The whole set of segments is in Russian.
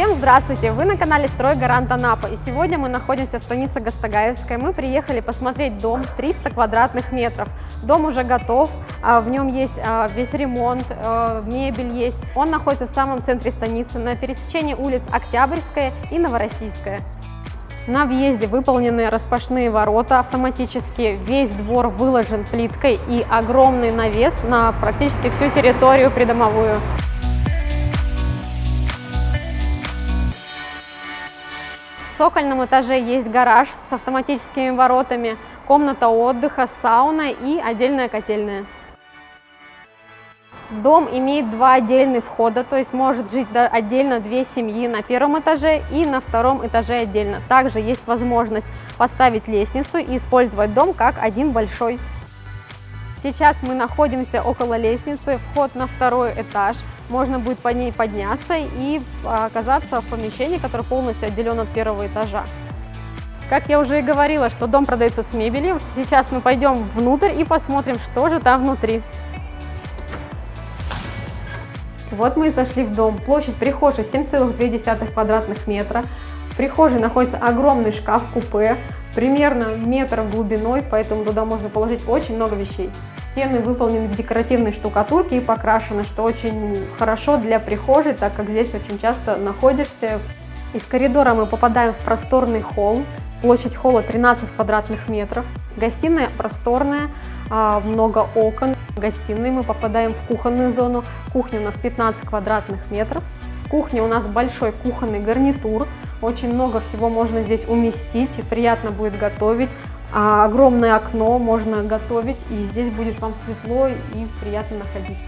Всем здравствуйте! Вы на канале Строй Гарант Анапа и сегодня мы находимся в станице Гастагаевская. Мы приехали посмотреть дом 300 квадратных метров. Дом уже готов, а, в нем есть а, весь ремонт, а, мебель есть. Он находится в самом центре станицы на пересечении улиц Октябрьская и Новороссийская. На въезде выполнены распашные ворота автоматические, весь двор выложен плиткой и огромный навес на практически всю территорию придомовую. В цокольном этаже есть гараж с автоматическими воротами, комната отдыха, сауна и отдельная котельная. Дом имеет два отдельных входа, то есть может жить отдельно две семьи на первом этаже и на втором этаже отдельно. Также есть возможность поставить лестницу и использовать дом как один большой. Сейчас мы находимся около лестницы, вход на второй этаж. Можно будет по ней подняться и оказаться в помещении, которое полностью отделено от первого этажа. Как я уже и говорила, что дом продается с мебелью, сейчас мы пойдем внутрь и посмотрим, что же там внутри. Вот мы и зашли в дом. Площадь прихожей 7,2 квадратных метра. В прихожей находится огромный шкаф-купе, примерно метр глубиной, поэтому туда можно положить очень много вещей. Стены выполнены в декоративной штукатурке и покрашены, что очень хорошо для прихожей, так как здесь очень часто находишься. Из коридора мы попадаем в просторный холл. Площадь холла 13 квадратных метров. Гостиная просторная, а, много окон. В гостиной мы попадаем в кухонную зону. Кухня у нас 15 квадратных метров. В кухне у нас большой кухонный гарнитур. Очень много всего можно здесь уместить, и приятно будет готовить. А огромное окно, можно готовить, и здесь будет вам светло и приятно находиться.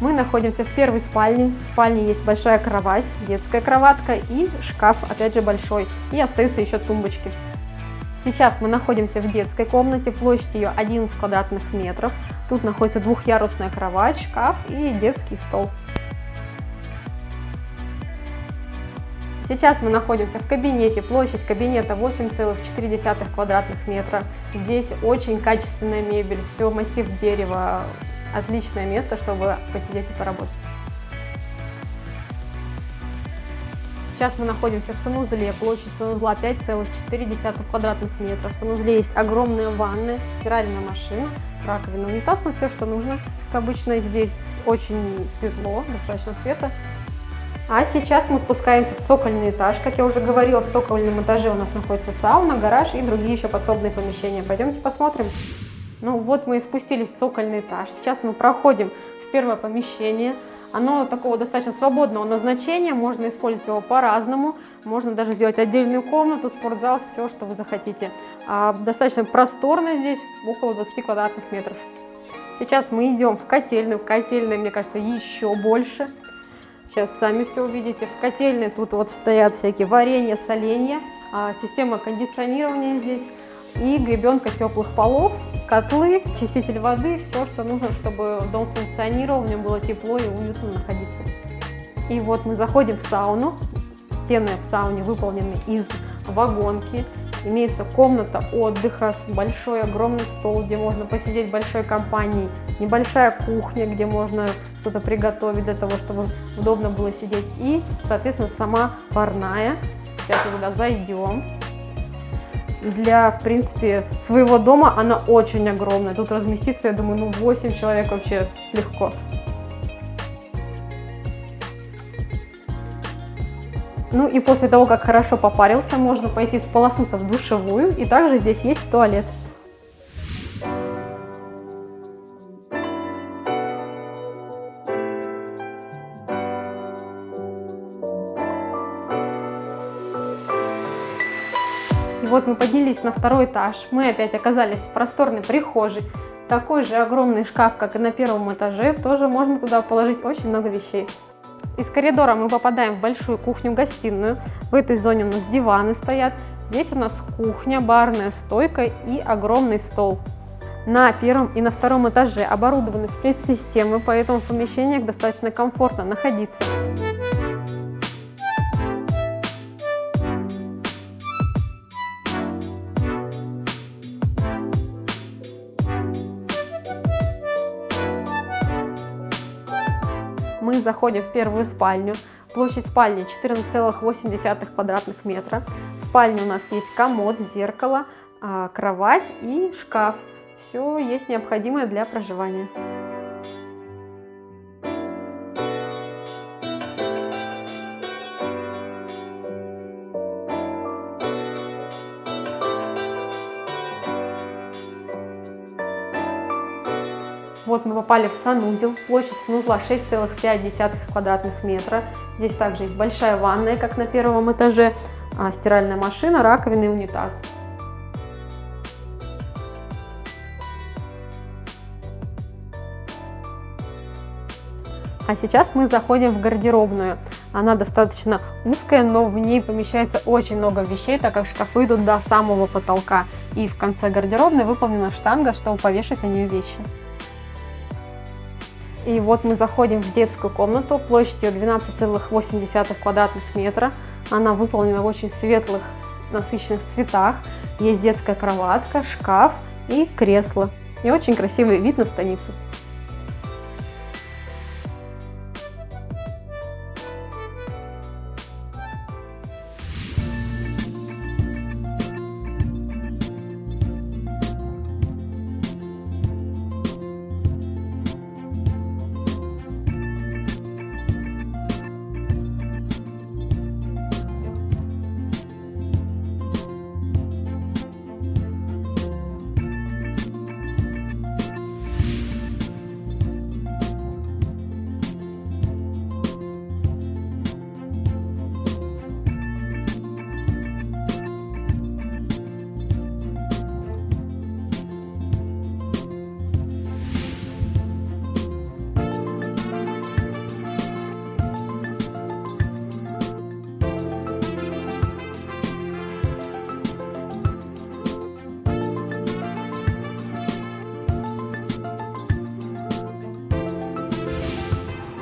Мы находимся в первой спальне. В спальне есть большая кровать, детская кроватка и шкаф, опять же большой. И остаются еще тумбочки. Сейчас мы находимся в детской комнате, площадь ее 11 квадратных метров. Тут находится двухъярусная кровать, шкаф и детский стол. Сейчас мы находимся в кабинете, площадь кабинета 8,4 квадратных метра. Здесь очень качественная мебель, все массив дерева, отличное место, чтобы посидеть и поработать. Сейчас мы находимся в санузле, площадь санузла 5,4 квадратных метров. В санузле есть огромная ванная, стиральная машина, раковина, унитаз, но все, что нужно. Как обычно, здесь очень светло, достаточно света. А сейчас мы спускаемся в цокольный этаж. Как я уже говорила, в цокольном этаже у нас находится сауна, гараж и другие еще подсобные помещения. Пойдемте посмотрим. Ну вот мы и спустились в цокольный этаж. Сейчас мы проходим в первое помещение. Оно такого достаточно свободного назначения, можно использовать его по-разному, можно даже сделать отдельную комнату, спортзал, все, что вы захотите. А, достаточно просторно здесь, около 20 квадратных метров. Сейчас мы идем в котельную, в котельной, мне кажется, еще больше. Сейчас сами все увидите. В котельной тут вот стоят всякие варенья, соленья, а, система кондиционирования здесь и гребенка теплых полов, котлы, чиститель воды, все, что нужно, чтобы дом функционировал, в нем было тепло и уютно находиться. И вот мы заходим в сауну. Стены в сауне выполнены из вагонки. Имеется комната отдыха, большой огромный стол, где можно посидеть большой компанией, небольшая кухня, где можно что-то приготовить для того, чтобы удобно было сидеть. И, соответственно, сама парная. Сейчас мы туда зайдем для, в принципе, своего дома она очень огромная. Тут разместиться, я думаю, ну 8 человек вообще легко. Ну и после того, как хорошо попарился, можно пойти сполоснуться в душевую. И также здесь есть туалет. вот мы поднялись на второй этаж, мы опять оказались в просторной прихожей. Такой же огромный шкаф, как и на первом этаже, тоже можно туда положить очень много вещей. Из коридора мы попадаем в большую кухню-гостиную. В этой зоне у нас диваны стоят. Здесь у нас кухня, барная стойка и огромный стол. На первом и на втором этаже оборудованы сплит-системы, поэтому в помещениях достаточно комфортно находиться. Мы заходим в первую спальню. Площадь спальни 14,8 квадратных метра. В спальне у нас есть комод, зеркало, а, кровать и шкаф. Все есть необходимое для проживания. Вот мы попали в санузел. Площадь санузла 6,5 квадратных метра. Здесь также есть большая ванная, как на первом этаже, а, стиральная машина, раковина и унитаз. А сейчас мы заходим в гардеробную. Она достаточно узкая, но в ней помещается очень много вещей, так как шкафы идут до самого потолка. И в конце гардеробной выполнена штанга, чтобы повешать на нее вещи. И вот мы заходим в детскую комнату площадью 12,8 квадратных метра. Она выполнена в очень светлых, насыщенных цветах. Есть детская кроватка, шкаф и кресло. И очень красивый вид на станицу.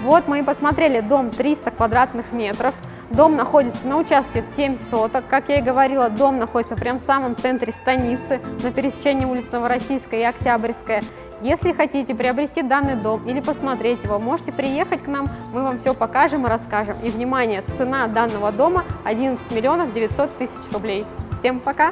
Вот мы и посмотрели дом 300 квадратных метров. Дом находится на участке 7 соток. Как я и говорила, дом находится прямо в самом центре станицы, на пересечении улиц Новороссийская и Октябрьская. Если хотите приобрести данный дом или посмотреть его, можете приехать к нам, мы вам все покажем и расскажем. И, внимание, цена данного дома 11 миллионов 900 тысяч рублей. Всем пока!